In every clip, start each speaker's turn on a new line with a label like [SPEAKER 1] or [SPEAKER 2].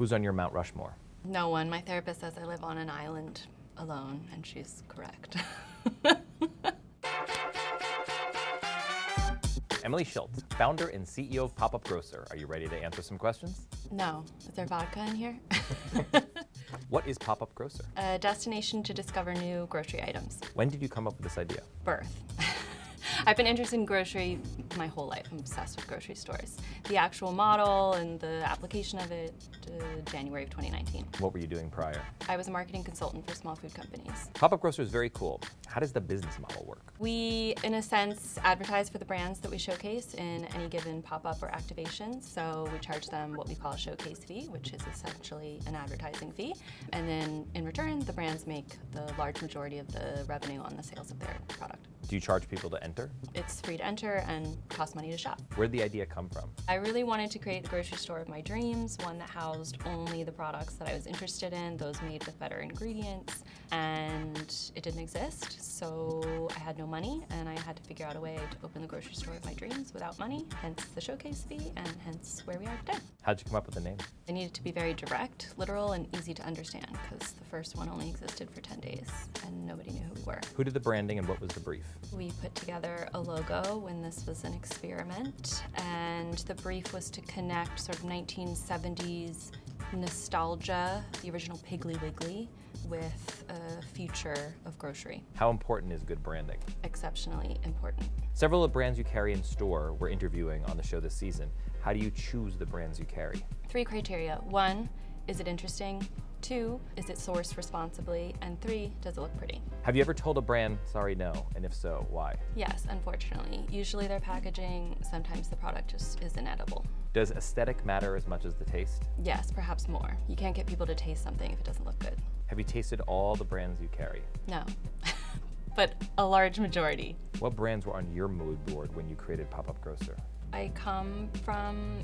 [SPEAKER 1] Who's on your Mount Rushmore?
[SPEAKER 2] No one. My therapist says I live on an island alone, and she's correct.
[SPEAKER 1] Emily Schildt, founder and CEO of Pop Up Grocer. Are you ready to answer some questions?
[SPEAKER 2] no. Is there vodka in here?
[SPEAKER 1] What is Pop Up Grocer?
[SPEAKER 2] a destination to discover new grocery items.
[SPEAKER 1] When did you come up with this idea?
[SPEAKER 2] Birth. I've been interested in grocery my whole life. I'm obsessed with grocery stores. The actual model and the application of it, uh, January of 2019.
[SPEAKER 1] What were you doing prior?
[SPEAKER 2] I was a marketing consultant for small food companies.
[SPEAKER 1] Pop Up Grocer is very cool. How does the business model work?
[SPEAKER 2] We, in a sense, advertise for the brands that we showcase in any given pop-up or activation. So we charge them what we call a showcase fee, which is essentially an advertising fee. And then in return, the brands make the large majority of the revenue on the sales of their product.
[SPEAKER 1] Do you charge people to enter?
[SPEAKER 2] It's free to enter and costs money to shop.
[SPEAKER 1] Where'd the idea come from?
[SPEAKER 2] I really wanted to create the grocery store of my dreams, one that housed only the products that I was interested in, those made with better ingredients, and it didn't exist. So I had no money and I had to figure out a way to open the grocery store of my dreams without money, hence the showcase fee and hence where we are today.
[SPEAKER 1] How'd you come up with the name?
[SPEAKER 2] I needed to be very direct, literal, and easy to understand because the first one only existed for 10 days and nobody knew who we were.
[SPEAKER 1] Who did the branding and what was the brief?
[SPEAKER 2] We put together a logo when this was an experiment, and the brief was to connect sort of 1970s nostalgia, the original Piggly Wiggly, with a future of grocery.
[SPEAKER 1] How important is good branding?
[SPEAKER 2] Exceptionally important.
[SPEAKER 1] Several of the brands you carry in store we're interviewing on the show this season. How do you choose the brands you carry?
[SPEAKER 2] Three criteria. One, is it interesting? Two, is it sourced responsibly? And three, does it look pretty?
[SPEAKER 1] Have you ever told a brand, sorry, no? And if so, why?
[SPEAKER 2] Yes, unfortunately. Usually their packaging, sometimes the product just isn't edible.
[SPEAKER 1] Does aesthetic matter as much as the taste?
[SPEAKER 2] Yes, perhaps more. You can't get people to taste something if it doesn't look good.
[SPEAKER 1] Have you tasted all the brands you carry?
[SPEAKER 2] No, but a large majority.
[SPEAKER 1] What brands were on your mood board when you created Pop Up Grocer?
[SPEAKER 2] I come from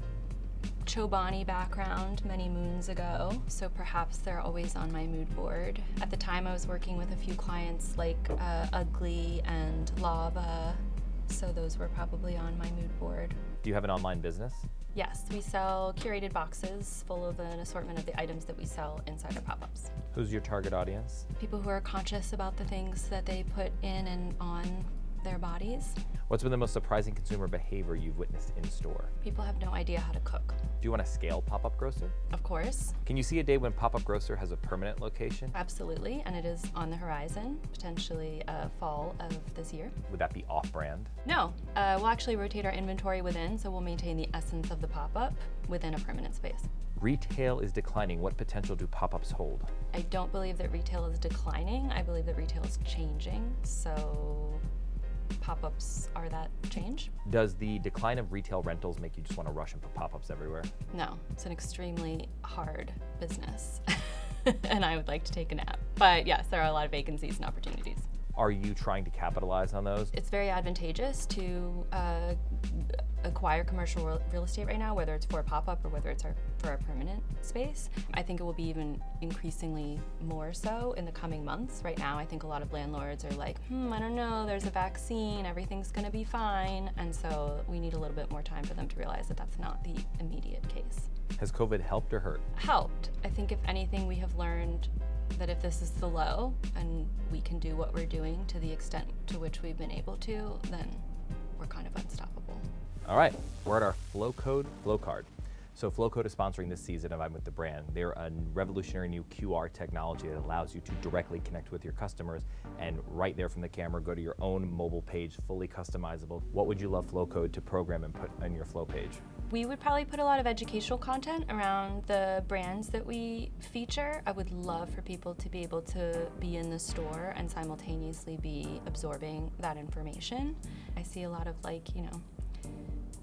[SPEAKER 2] Chobani background many moons ago, so perhaps they're always on my mood board. At the time I was working with a few clients like uh, Ugly and Lavva, so those were probably on my mood board.
[SPEAKER 1] Do you have an online business?
[SPEAKER 2] Yes, we sell curated boxes full of an assortment of the items that we sell inside our pop-ups.
[SPEAKER 1] Who's your target audience?
[SPEAKER 2] People who are conscious about the things that they put in and on their bodies.
[SPEAKER 1] What's been the most surprising consumer behavior you've witnessed in store?
[SPEAKER 2] People have no idea how to cook.
[SPEAKER 1] Do you want to scale Pop Up Grocer?
[SPEAKER 2] Of course,
[SPEAKER 1] Can you see a day when Pop Up Grocer has a permanent location?
[SPEAKER 2] absolutely, and it is on the horizon, potentially uh, fall of this year.
[SPEAKER 1] Would that be off brand?
[SPEAKER 2] No, uh, we'll actually rotate our inventory within, so we'll maintain the essence of the pop-up within a permanent space.
[SPEAKER 1] Retail is declining. What potential do pop ups hold?
[SPEAKER 2] I don't believe that retail is declining. I believe that retail is changing, so pop-ups are that change.
[SPEAKER 1] Does the decline of retail rentals make you just want to rush and put pop ups everywhere?
[SPEAKER 2] No, it's an extremely hard business, and I would like to take a nap. But yes, there are a lot of vacancies and opportunities.
[SPEAKER 1] Are you trying to capitalize on those?
[SPEAKER 2] It's very advantageous to uh, acquire commercial real- estate right now, whether it's for a pop-up or whether it's our, for a permanent space. I think it will be even increasingly more so in the coming months. Right now, I think a lot of landlords are like, hmm, I don't know, there's a vaccine, everything's gonna be fine. And so we need a little bit more time for them to realize that that's not the immediate case.
[SPEAKER 1] Has COVID helped or hurt?
[SPEAKER 2] Helped. I think if anything, we have learned that if this is the low and we can do what we're doing to the extent to which we've been able to, then we're kind of unstoppable.
[SPEAKER 1] All right, we're at our Flow Code Flow Card. So Flowcode is sponsoring this season of I'm with the brand. They're a revolutionary new QR technology that allows you to directly connect with your customers and right there from the camera go to your own mobile page, fully customizable. What would you love Flowcode to program and put on your Flow page?
[SPEAKER 2] We would probably put a lot of educational content around the brands that we feature. I would love for people to be able to be in the store and simultaneously be absorbing that information. I see a lot of like, you know,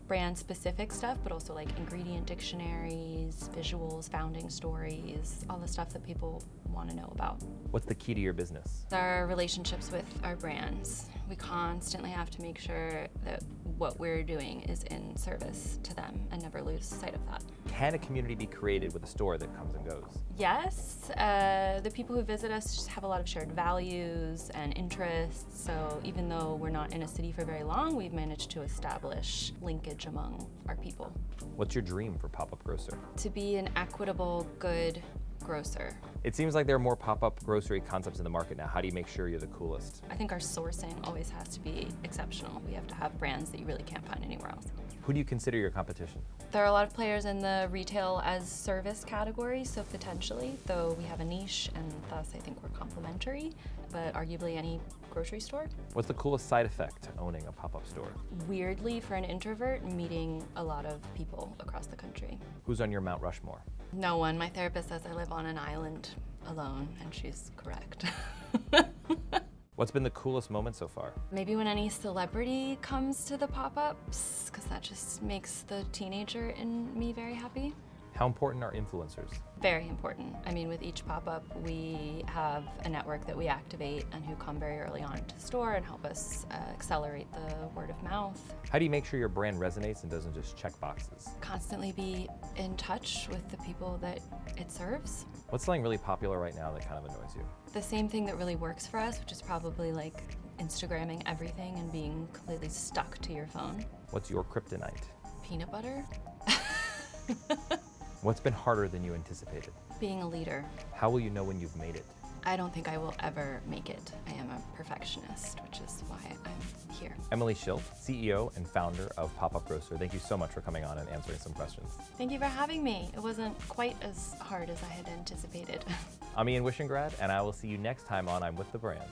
[SPEAKER 2] brand specific stuff, but also like ingredient dictionaries, visuals, founding stories, all the stuff that people want to know about.
[SPEAKER 1] What's the key to your business?
[SPEAKER 2] Our relationships with our brands. We constantly have to make sure that what we're doing is in service to them and never lose sight of that.
[SPEAKER 1] Can a community be created with a store that comes and goes?
[SPEAKER 2] Yes, uh, the people who visit us just have a lot of shared values and interests. So even though we're not in a city for very long, we've managed to establish linkage among our people.
[SPEAKER 1] What's your dream for Pop-Up Grocer?
[SPEAKER 2] To be an equitable, good grocer.
[SPEAKER 1] It seems like there are more pop-up grocery concepts in the market now. How do you make sure you're the coolest?
[SPEAKER 2] I think our sourcing always has to be exceptional. We have to have brands that you really can't find anywhere else.
[SPEAKER 1] Who do you consider your competition?
[SPEAKER 2] There are a lot of players in the retail as service category, so potentially, though we have a niche and thus I think we're complementary, but arguably any grocery store.
[SPEAKER 1] What's the coolest side effect to owning a pop-up store?
[SPEAKER 2] Weirdly, for an introvert, meeting a lot of people across the country.
[SPEAKER 1] Who's on your Mount Rushmore?
[SPEAKER 2] No one. My therapist says I live on an island alone, and she's correct.
[SPEAKER 1] What's been the coolest moment so far?
[SPEAKER 2] Maybe when any celebrity comes to the pop-ups, because that just makes the teenager in me very happy.
[SPEAKER 1] How important are influencers?
[SPEAKER 2] Very important. I mean, with each pop-up, we have a network that we activate and who come very early on to the store and help us uh, accelerate the word of mouth.
[SPEAKER 1] How do you make sure your brand resonates and doesn't just check boxes?
[SPEAKER 2] Constantly be in touch with the people that it serves.
[SPEAKER 1] What's something really popular right now that kind of annoys you?
[SPEAKER 2] The same thing that really works for us, which is probably like Instagramming everything and being completely stuck to your phone.
[SPEAKER 1] What's your kryptonite?
[SPEAKER 2] Peanut butter.
[SPEAKER 1] What's been harder than you anticipated?
[SPEAKER 2] Being a leader.
[SPEAKER 1] How will you know when you've made it?
[SPEAKER 2] I don't think I will ever make it. I am a perfectionist, which is why I'm here.
[SPEAKER 1] Emily Schildt, CEO and founder of Pop-Up Grocer, thank you so much for coming on and answering some questions.
[SPEAKER 2] Thank you for having me. It wasn't quite as hard as I had anticipated.
[SPEAKER 1] I'm Ian Wishengrad, and I will see you next time on I'm With the Brand.